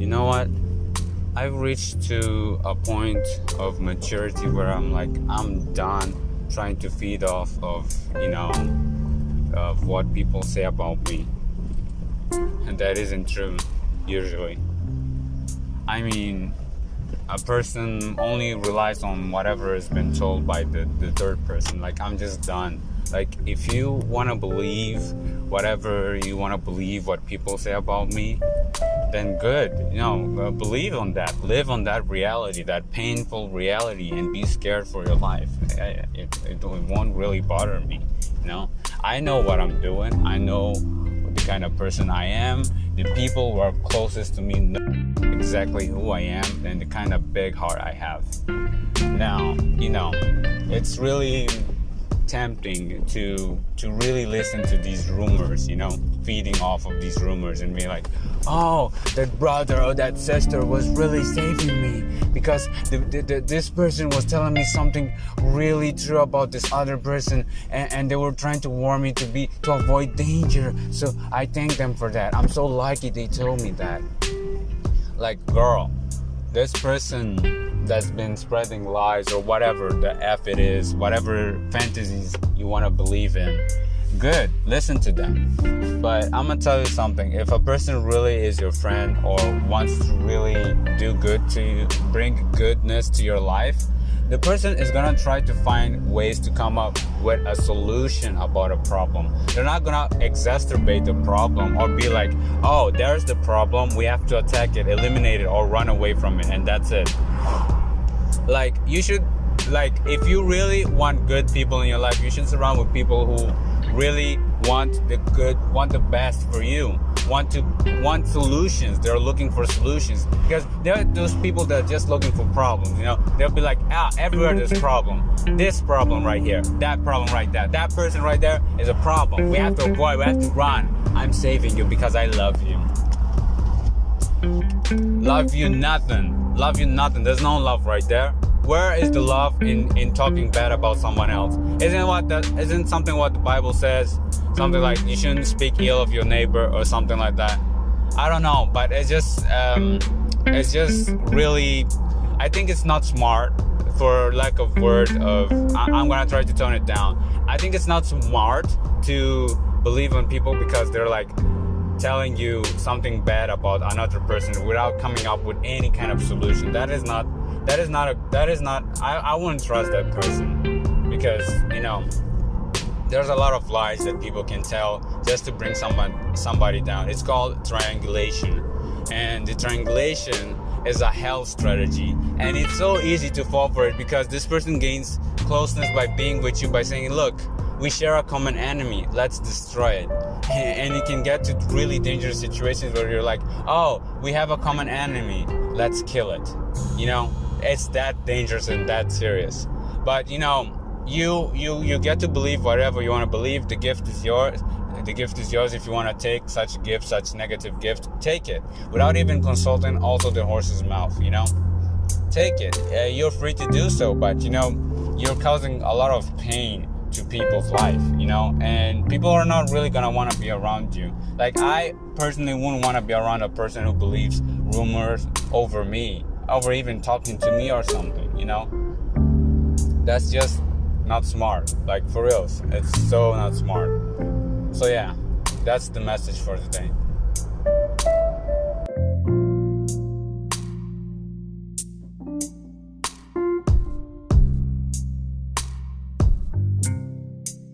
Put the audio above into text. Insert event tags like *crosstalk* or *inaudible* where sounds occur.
you know what? I've reached to a point of maturity where I'm like, I'm done trying to feed off of, you know, of what people say about me. And that isn't true, usually. I mean, a person only relies on whatever has been told by the, the third person. Like, I'm just done. Like, if you want to believe whatever you want to believe, what people say about me, then good. You know, uh, believe on that. Live on that reality, that painful reality, and be scared for your life. It, it, it won't really bother me. You know, I know what I'm doing. I know kind of person I am. The people who are closest to me know exactly who I am and the kind of big heart I have. Now, you know, it's really tempting to to really listen to these rumors, you know, feeding off of these rumors and be like, oh, that brother or that sister was really saving me because the, the, the, this person was telling me something really true about this other person and, and they were trying to warn me to be to avoid danger. So I thank them for that. I'm so lucky they told me that. Like, girl, this person that's been spreading lies or whatever the F it is, whatever fantasies you want to believe in, good, listen to them. But I'm gonna tell you something if a person really is your friend or wants to really do good to you, bring goodness to your life, the person is gonna try to find ways to come up with a solution about a problem. They're not gonna exacerbate the problem or be like, oh, there's the problem, we have to attack it, eliminate it, or run away from it, and that's it like you should like if you really want good people in your life you should surround with people who really want the good want the best for you want to want solutions. They're looking for solutions. Because there are those people that are just looking for problems you know? They'll be like ah everywhere there's problem. This problem right here that problem right there that person right there is a problem. We have to avoid we have to run. I'm saving you because i love you. Love you nothing. Love you nothing. There's no love right there. Where is the love in in talking bad about someone else? Isn't what that isn't something what the Bible says? Something like you shouldn't speak ill of your neighbor or something like that. I don't know, but it's just um, it's just really. I think it's not smart for lack of word of I, am gonna try to tone it down. I think it's not smart to believe in people because they're like telling you something bad about another person without coming up with any kind of solution. That is not that is not a that is not I, I wouldn't trust that person because you know there's a lot of lies that people can tell just to bring someone somebody down. It's called triangulation. And the triangulation is a hell strategy. And it's so easy to fall for it because this person gains closeness by being with you by saying, look, we share a common enemy let's destroy it *laughs* and it can get to really dangerous situations where you're like oh we have a common enemy let's kill it you know it's that dangerous and that serious. But you know you you you get to believe whatever you want to believe. The gift is yours the gift is yours. If you want to take such a gift such negative gift take it. Without even consulting also the horse's mouth you know? Take it. Uh, you're free to do so but you know you're causing a lot of pain to people's life, you know, and people are not really gonna want to be around you. Like I personally wouldn't want to be around a person who believes rumors over me, over even talking to me or something, you know. That's just not smart. Like for reals, it's so not smart. So yeah, that's the message for today.